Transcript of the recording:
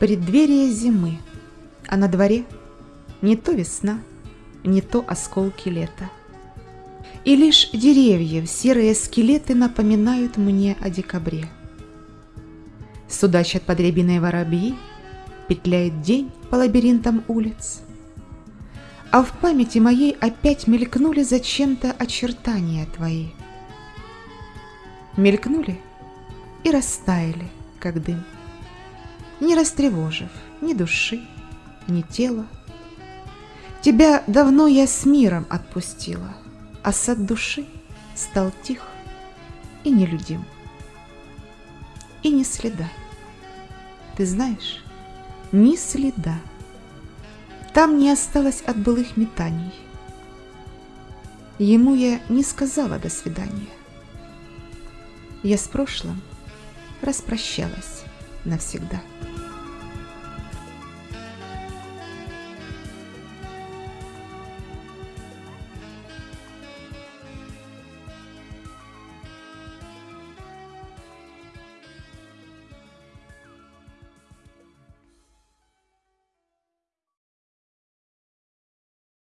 Преддверие зимы, а на дворе не то весна, не то осколки лета. И лишь деревьев серые скелеты напоминают мне о декабре. Судачат под рябиной воробьи, петляет день по лабиринтам улиц. А в памяти моей опять мелькнули зачем-то очертания твои. Мелькнули и растаяли, как дым, не растревожив ни души, ни тела. Тебя давно я с миром отпустила, а сад души стал тих и нелюдим. И ни следа. Ты знаешь, ни следа. Там не осталось от былых метаний. Ему я не сказала до свидания. Я с прошлым распрощалась навсегда.